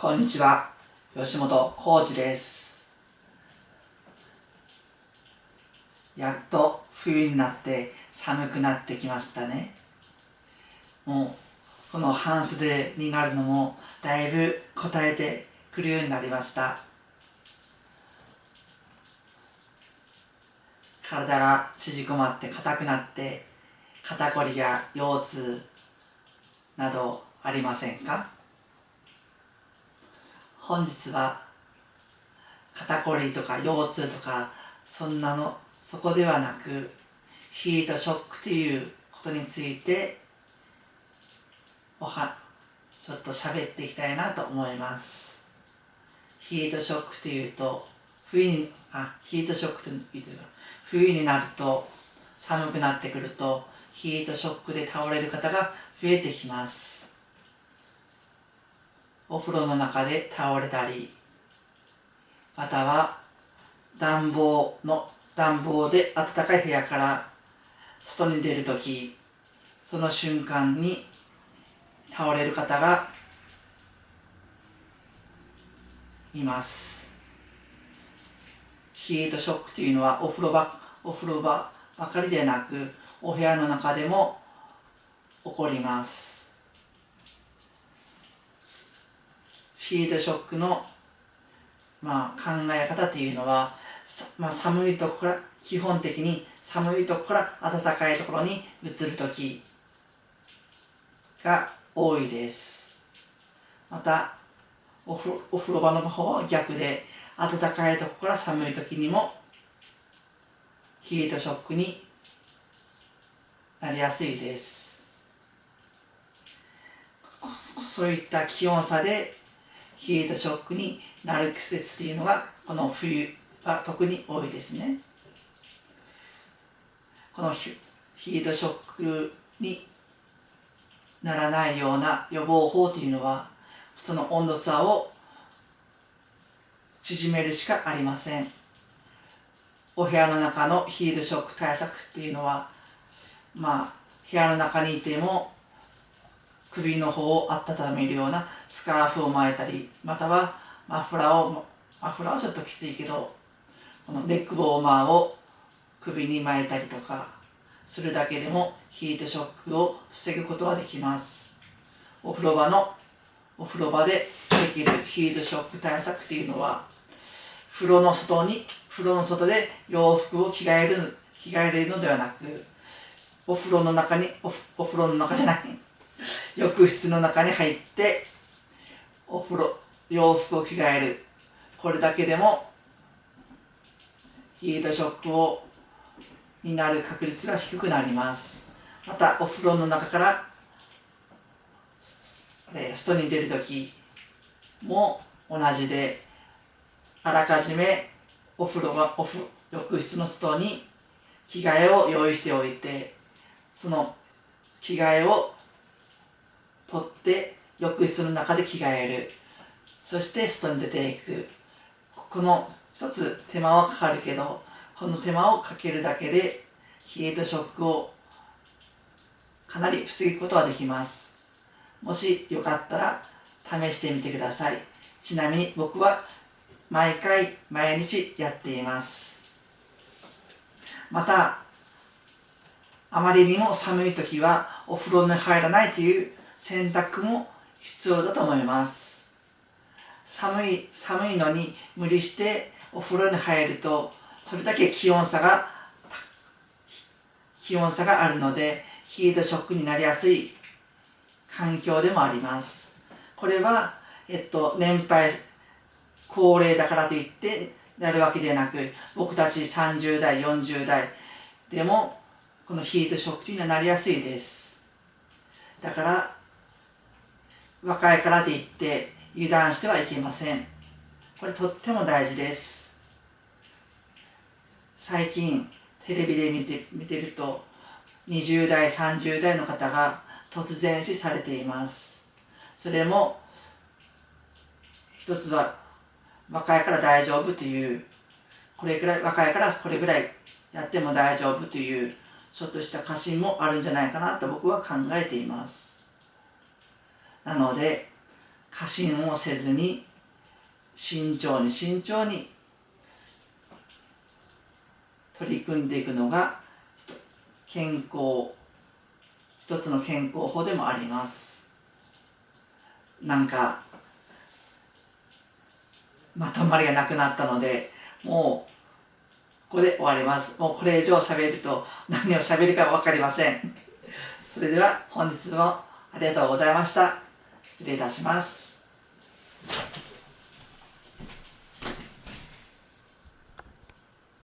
こんにちは。吉本浩二です。やっと冬になって寒くなってきましたね。もうこの半袖になるのもだいぶ答えてくるようになりました。体が縮こまって硬くなって肩こりや腰痛などありませんか？本日は肩こりとか腰痛とかそんなのそこではなくヒートショックということについておはちょっと喋っていきたいなと思います。ヒートショックというと冬にあヒートショックというと冬になると寒くなってくるとヒートショックで倒れる方が増えてきます。お風呂の中で倒れたりまたは暖房の暖房で暖かい部屋から外に出るときその瞬間に倒れる方がいます。ヒートショックというのはお風呂場お風呂場ばかりでなくお部屋の中でも起こります。ヒートショックの、まあ、考え方というのは、まあ、寒いところから基本的に寒いところから暖かいところに移る時が多いです。またお風お風呂場の方は逆で暖かいところから寒い時にもヒートショックになりやすいです。そういった気温差でヒートショックになる季節っていうのがこの冬は特に多いですね。このヒートショックにならないような予防法というのはその温度差を縮めるしかありません。お部屋の中のヒートショック対策っていうのはまあ部屋の中にいても首の方を温めるようなスカーフを巻いたりまたはマフラーをマフラーはちょっときついけどこのネックウォーマーを首に巻いたりとかするだけでもヒートショックを防ぐことができます。お風呂場のお風呂場でできるヒートショック対策っていうのは風呂の外に風呂の外で洋服を着替える着替えるのではなくお風呂の中におお風呂の中じゃない。浴室の中に入ってお風呂洋服を着替える。これだけでもヒートショックをになる確率が低くなります。またお風呂の中から外に出る時も同じであらかじめお風呂がお風浴室の外に着替えを用意しておいてその着替えを取って浴室の中で着替える。そして外に出ていく。この一つ手間はかかるけどこの手間をかけるだけでヒートショックをかなり防ぐことができます。もしよかったら試してみてください。ちなみに僕は毎回毎日やっています。またあまりにも寒い時はお風呂に入らないという洗濯も必要だと思います。寒い寒いのに無理してお風呂に入るとそれだけ気温差が気温差があるのでヒートショックになりやすい環境でもあります。これは、えっと、年配高齢だからといってなるわけではなく僕たち30代40代でもこのヒートショックにはなりやすいです。だから若いからといって油断してはいけません。これとっても大事です。最近テレビで見て見てると20代30代の方が突然死されています。それも一つは若いから大丈夫というこれくらい若いからこれぐらいやっても大丈夫というちょっとした過信もあるんじゃないかなと僕は考えています。なので過信をせずに慎重に慎重に取り組んでいくのが健康一つの健康法でもあります。なんかまとまりがなくなったのでもうここで終わります。もうこれ以上喋ると何を喋るか分かりません。それでは本日もありがとうございました。失礼いたします。